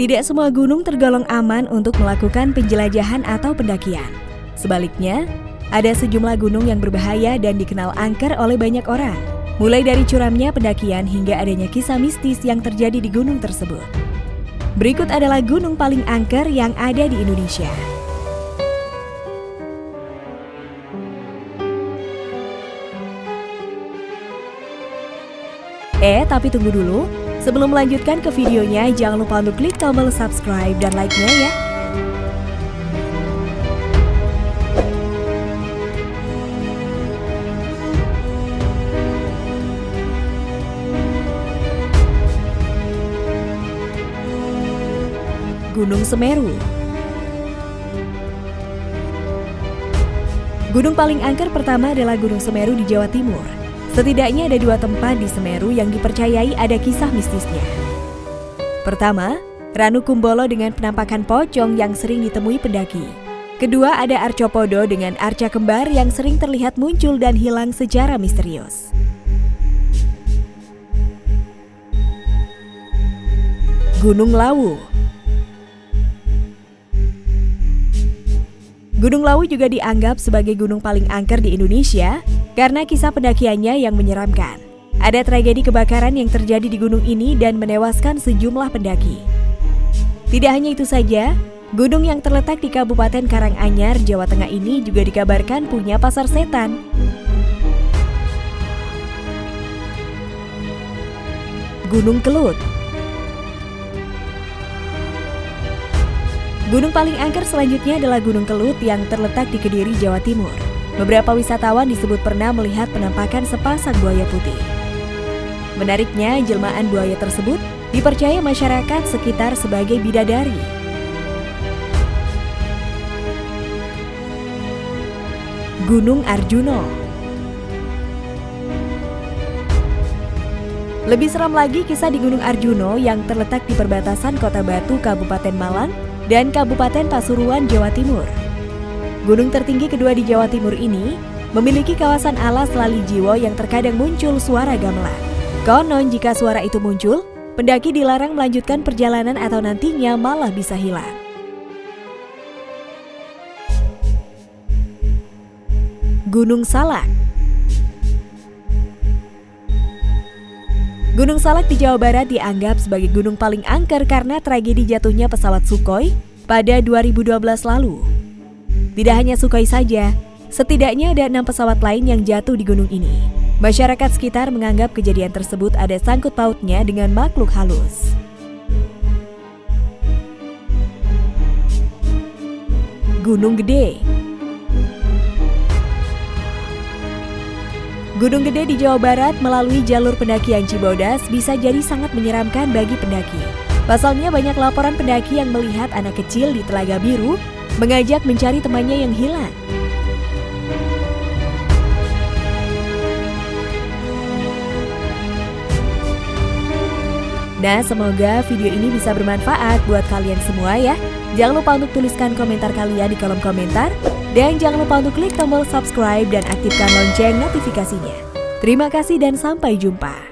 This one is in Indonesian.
Tidak semua gunung tergolong aman untuk melakukan penjelajahan atau pendakian. Sebaliknya, ada sejumlah gunung yang berbahaya dan dikenal angker oleh banyak orang. Mulai dari curamnya pendakian hingga adanya kisah mistis yang terjadi di gunung tersebut. Berikut adalah gunung paling angker yang ada di Indonesia. Eh, tapi tunggu dulu. Sebelum melanjutkan ke videonya, jangan lupa untuk klik tombol subscribe dan like-nya ya. Gunung Semeru Gunung paling angker pertama adalah Gunung Semeru di Jawa Timur. Setidaknya ada dua tempat di Semeru yang dipercayai ada kisah mistisnya. Pertama, Ranu Kumbolo dengan penampakan pocong yang sering ditemui pendaki. Kedua, ada Arcopodo dengan arca kembar yang sering terlihat muncul dan hilang secara misterius. Gunung Lawu Gunung Lawu juga dianggap sebagai gunung paling angker di Indonesia karena kisah pendakiannya yang menyeramkan. Ada tragedi kebakaran yang terjadi di gunung ini dan menewaskan sejumlah pendaki. Tidak hanya itu saja, gunung yang terletak di Kabupaten Karanganyar, Jawa Tengah ini juga dikabarkan punya pasar setan. Gunung Kelut Gunung paling angker selanjutnya adalah Gunung Kelut yang terletak di Kediri, Jawa Timur. Beberapa wisatawan disebut pernah melihat penampakan sepasang buaya putih. Menariknya, jelmaan buaya tersebut dipercaya masyarakat sekitar sebagai bidadari. Gunung Arjuno Lebih seram lagi kisah di Gunung Arjuno yang terletak di perbatasan Kota Batu, Kabupaten Malang, dan Kabupaten Pasuruan, Jawa Timur. Gunung tertinggi kedua di Jawa Timur ini memiliki kawasan alas lali jiwo yang terkadang muncul suara gamelan. Konon jika suara itu muncul, pendaki dilarang melanjutkan perjalanan atau nantinya malah bisa hilang. Gunung Salak Gunung Salak di Jawa Barat dianggap sebagai gunung paling angker karena tragedi jatuhnya pesawat Sukhoi pada 2012 lalu. Tidak hanya Sukhoi saja, setidaknya ada enam pesawat lain yang jatuh di gunung ini. Masyarakat sekitar menganggap kejadian tersebut ada sangkut pautnya dengan makhluk halus. Gunung Gede Gunung Gede di Jawa Barat melalui jalur pendakian Cibodas bisa jadi sangat menyeramkan bagi pendaki. Pasalnya banyak laporan pendaki yang melihat anak kecil di Telaga Biru mengajak mencari temannya yang hilang. Nah, semoga video ini bisa bermanfaat buat kalian semua ya. Jangan lupa untuk tuliskan komentar kalian di kolom komentar dan jangan lupa untuk klik tombol subscribe dan aktifkan lonceng notifikasinya. Terima kasih dan sampai jumpa.